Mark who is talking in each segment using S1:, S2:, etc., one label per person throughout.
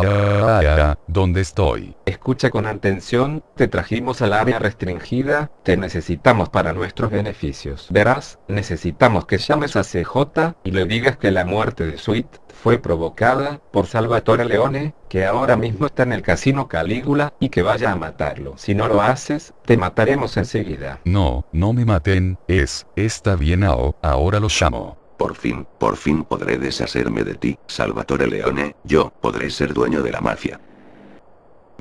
S1: Vaya, ¿dónde estoy?
S2: Escucha con atención, te trajimos al área restringida, te necesitamos para nuestros beneficios. Verás, necesitamos que llames a CJ y le digas que la muerte de Sweet fue provocada por Salvatore Leone, que ahora mismo está en el casino Calígula y que vaya a matarlo. Si no lo haces, te mataremos enseguida.
S1: No, no me maten, es, está bien Ao, ahora lo llamo.
S3: Por fin, por fin podré deshacerme de ti, Salvatore Leone, yo podré ser dueño de la mafia.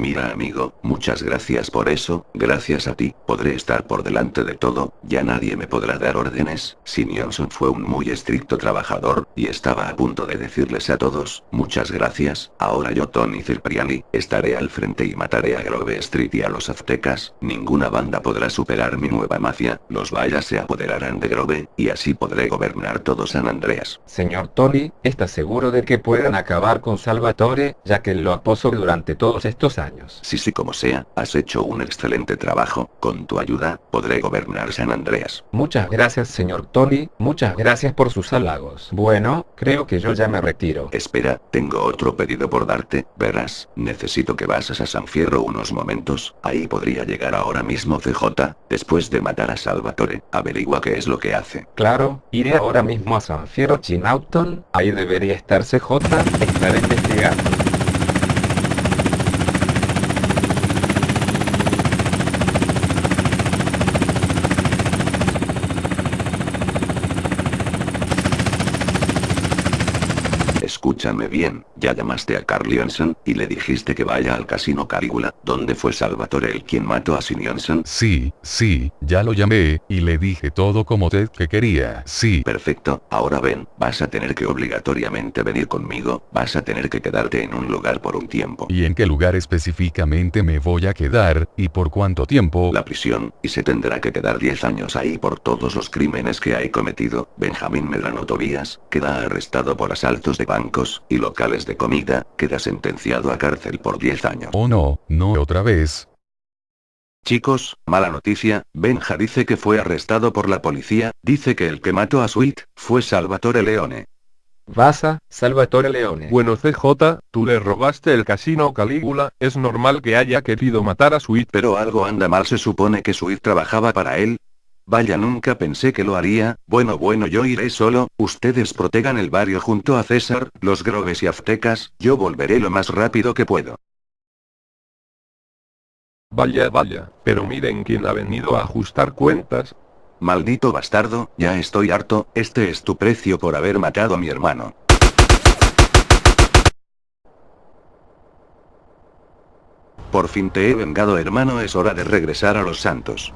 S3: Mira amigo, muchas gracias por eso, gracias a ti, podré estar por delante de todo, ya nadie me podrá dar órdenes, Johnson fue un muy estricto trabajador, y estaba a punto de decirles a todos, muchas gracias, ahora yo Tony Cipriani, estaré al frente y mataré a Grove Street y a los aztecas, ninguna banda podrá superar mi nueva mafia, los vallas se apoderarán de Grove, y así podré gobernar todo San Andreas.
S2: Señor Tony, ¿está seguro de que puedan acabar con Salvatore, ya que lo aposo durante todos estos años?
S3: Sí, sí, como sea, has hecho un excelente trabajo, con tu ayuda, podré gobernar San Andreas.
S2: Muchas gracias señor Tony, muchas gracias por sus halagos. Bueno, creo que yo ya me retiro.
S3: Espera, tengo otro pedido por darte, verás, necesito que vayas a San Fierro unos momentos, ahí podría llegar ahora mismo CJ, después de matar a Salvatore, averigua qué es lo que hace.
S2: Claro, iré ahora mismo a San Fierro Chinauton, ahí debería estar CJ, estaré investigando.
S3: Escúchame bien, ya llamaste a Carl Johnson, y le dijiste que vaya al casino Calígula, donde fue Salvatore el quien mató a Sin Johnson.
S1: Sí, sí, ya lo llamé, y le dije todo como Ted que quería, sí.
S3: Perfecto, ahora ven, vas a tener que obligatoriamente venir conmigo, vas a tener que quedarte en un lugar por un tiempo.
S1: ¿Y en qué lugar específicamente me voy a quedar, y por cuánto tiempo?
S3: La prisión, y se tendrá que quedar 10 años ahí por todos los crímenes que hay cometido. Benjamín Medrano Tobías, queda arrestado por asaltos de banco y locales de comida, queda sentenciado a cárcel por 10 años.
S1: Oh no, no otra vez.
S3: Chicos, mala noticia, Benja dice que fue arrestado por la policía, dice que el que mató a Sweet, fue Salvatore Leone.
S2: Vasa, Salvatore Leone.
S4: Bueno CJ, tú le robaste el casino Calígula, es normal que haya querido matar a Sweet.
S3: Pero algo anda mal se supone que Sweet trabajaba para él, Vaya nunca pensé que lo haría, bueno bueno yo iré solo, ustedes protegan el barrio junto a César, los groves y aztecas, yo volveré lo más rápido que puedo.
S4: Vaya vaya, pero miren quién ha venido a ajustar cuentas.
S3: Maldito bastardo, ya estoy harto, este es tu precio por haber matado a mi hermano. Por fin te he vengado hermano es hora de regresar a los santos.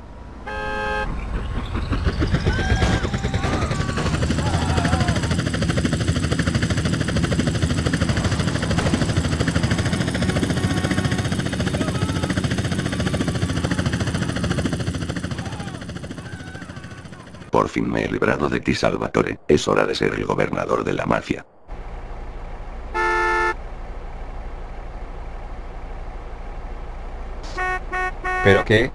S3: Por fin me he librado de ti Salvatore, es hora de ser el gobernador de la mafia.
S2: ¿Pero qué?